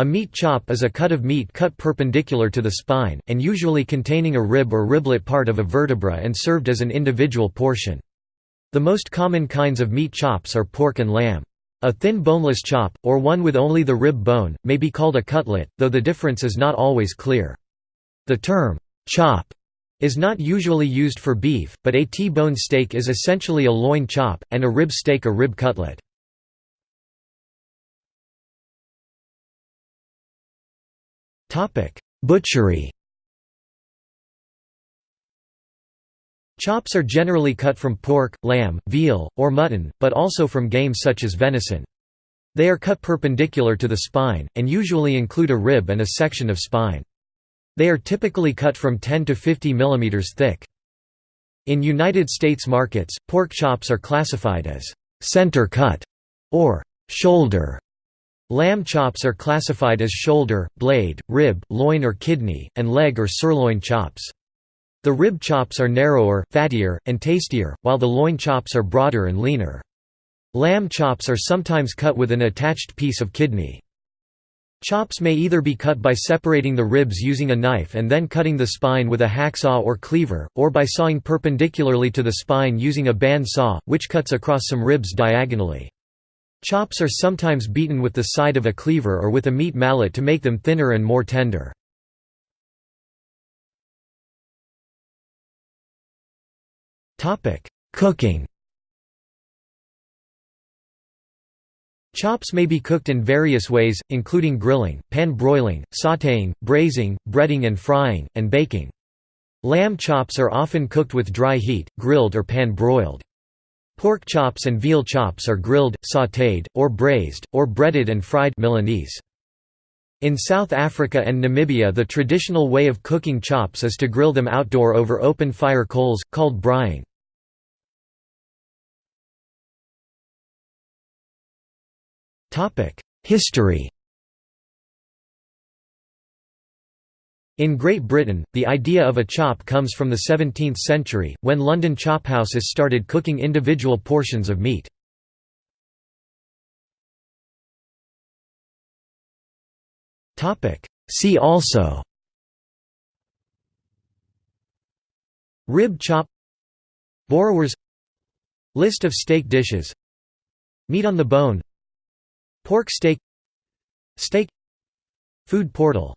A meat chop is a cut of meat cut perpendicular to the spine, and usually containing a rib or riblet part of a vertebra and served as an individual portion. The most common kinds of meat chops are pork and lamb. A thin boneless chop, or one with only the rib bone, may be called a cutlet, though the difference is not always clear. The term, chop, is not usually used for beef, but a T-bone steak is essentially a loin chop, and a rib steak a rib cutlet. Butchery Chops are generally cut from pork, lamb, veal, or mutton, but also from game such as venison. They are cut perpendicular to the spine, and usually include a rib and a section of spine. They are typically cut from 10 to 50 mm thick. In United States markets, pork chops are classified as center cut or shoulder Lamb chops are classified as shoulder, blade, rib, loin or kidney, and leg or sirloin chops. The rib chops are narrower, fattier, and tastier, while the loin chops are broader and leaner. Lamb chops are sometimes cut with an attached piece of kidney. Chops may either be cut by separating the ribs using a knife and then cutting the spine with a hacksaw or cleaver, or by sawing perpendicularly to the spine using a band saw, which cuts across some ribs diagonally. Chops are sometimes beaten with the side of a cleaver or with a meat mallet to make them thinner and more tender. Cooking Chops may be cooked in various ways, including grilling, pan-broiling, sautéing, braising, breading and frying, and baking. Lamb chops are often cooked with dry heat, grilled or pan-broiled. Pork chops and veal chops are grilled, sautéed, or braised, or breaded and fried Milanese. In South Africa and Namibia the traditional way of cooking chops is to grill them outdoor over open fire coals, called braaiing. History In Great Britain, the idea of a chop comes from the 17th century, when London chophouses started cooking individual portions of meat. See also Rib chop Borrowers List of steak dishes Meat on the bone Pork steak Steak Food portal